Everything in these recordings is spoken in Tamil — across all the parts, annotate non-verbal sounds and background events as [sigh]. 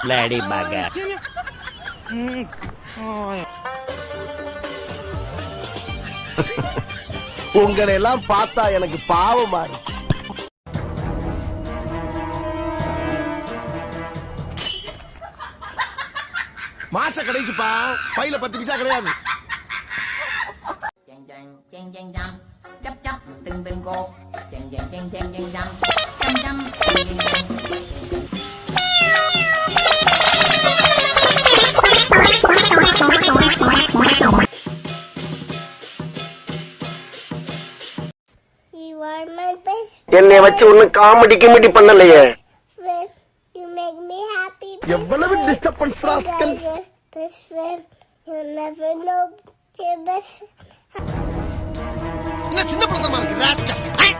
பிளாடி பகர் உங்களை எல்லாம் பார்த்தா எனக்கு பாவமா இருக்கு chàng chàng You are my best என்னை வச்சு ஒண்ணு காமெடி கிமெடி பண்ணலையே friend. You make me happy. எவ்வளவு. Disturbance best friend. You never know your best என்ன சின்ன பழத்தமா இருக்கு ராஸ்கல். ஐ!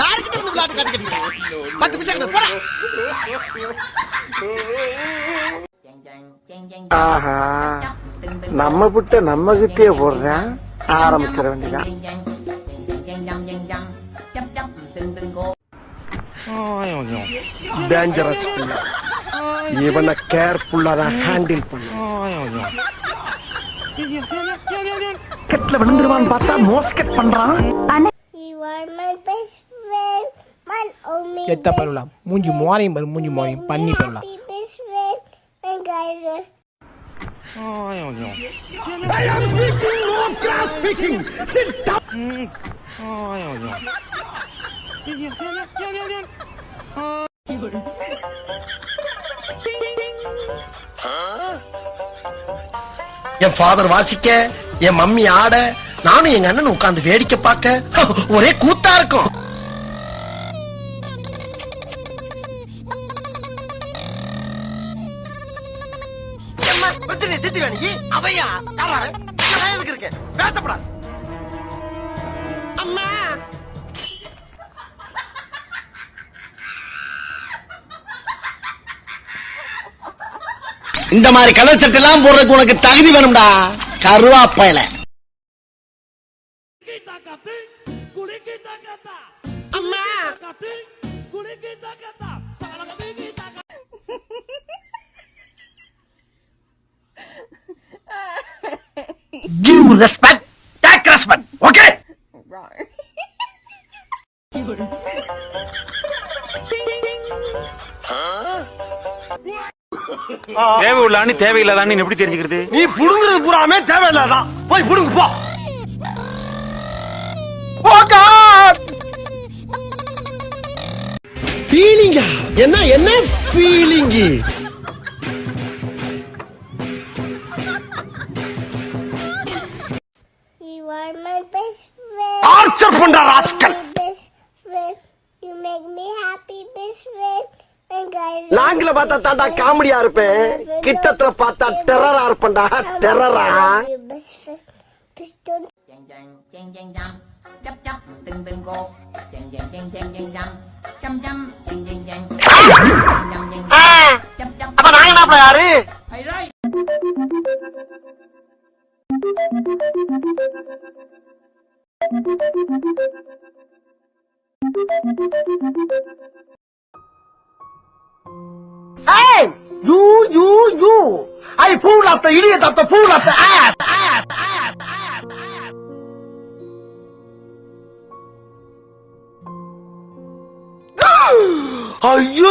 யாருக்கிட்ட வந்து விளையாட்டு காட்டி கட்டிக்கிட்ட பத்து பைசா கிட்ட போடா ஆஹா நம்ம புட்ட நம்ம கிட்டே போடுறேன் ஆரம்பிச்சிட வேண்டியதான் டேஞ்சரஸ் புள்ள இவனை கேர்ஃபுல்லா தான் ஹேண்டில் பண்ணு கெட்ல விழுந்துருவான்னு பார்த்தா மோஸ்கெட் பண்றான் You are my best friend. My only செத்த best பருவலாம் மூஞ்சி மோரையும் பாரு மூஞ்சி மோரையும் பண்ணி சொல்லலாம் happy என் ஃபாதர் வாசிக்க என் மம்மி ஆட நானும் எங்க அண்ணன் உட்கார்ந்து வேடிக்கை பார்க்க [laughs] ஒரே கூத்தா இருக்கும். அவையா? எதுக்கு இருக்கு பேசப்படாது. இந்த மாதிரி கலர் சட்டை எல்லாம் போடுறதுக்கு உனக்கு தகுதி வேணும்டா. கருவாப்பையில அம்மா Give respect, take respect, okay? தேவை உள்ளான்னு தேவையில்லாதான்னு எப்படி தெரிஞ்சுக்கிறது நீ புடுங்குறது பூராமே தேவையில்லாதான் போய் புடுங்கு போ ஃபீலிங்கா என்ன என்ன ஃபீலிங்கு. டார்ச்சர் பண்ற rascal. You make me. And guys are லாங்கில பார்த்தா தாண்டா காமெடியா இருப்பேன் கிட்டத்துல பார்த்தா டெரரா இருப்பேன்டா டெரரா your best friend. Please don't You, you! I fool of the idiot of the fool of the ass! Ass! Ass! Ass! Ass! ஐயோ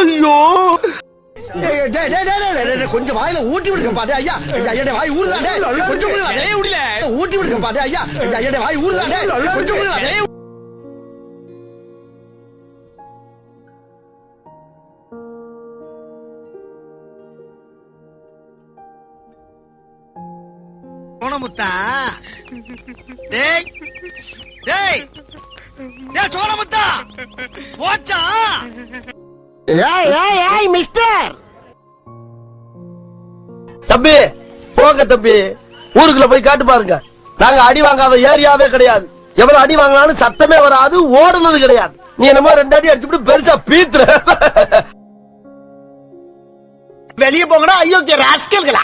கொஞ்சம் வாயில ஊட்டி விடுங்க பாட்டு ஐயா ஐயா வாய் ஊறுதாடே கொஞ்சம் ஊட்டி விடுங்க பாட்டு ஐயா ஐயா வாய் ஊறுதாடே கொஞ்சம் சோனமுத்தா டேய் டேய் டேய் சோனமுத்தா போச்சா? ஏய் ஏய் ஏய் மிஸ்டர்! தம்பி போங்க தம்பி. ஊருக்குள்ள போய் காட்டு பாருங்க. நாங்க அடி வாங்காத ஏரியாவே கிடையாது. எவ்வளவு அடி வாங்கினாலும் சத்தமே வராது ஓடுனது கிடையாது. நீ என்னமோ ரெண்டாடி அடிச்சுட்டு பெருசா பீத்துற. வெளியே போங்கடா ஐயோ ராஸ்கல்களா